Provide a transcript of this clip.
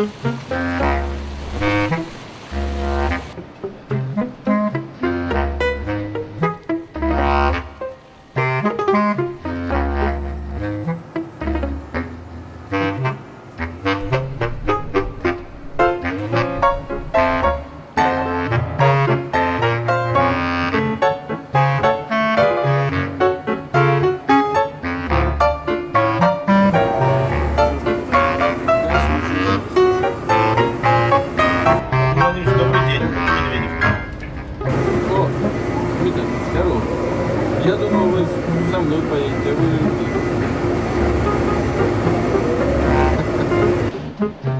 Mm-hmm. Здорово. Я думал, вы со мной поедете, а вы... Thank you.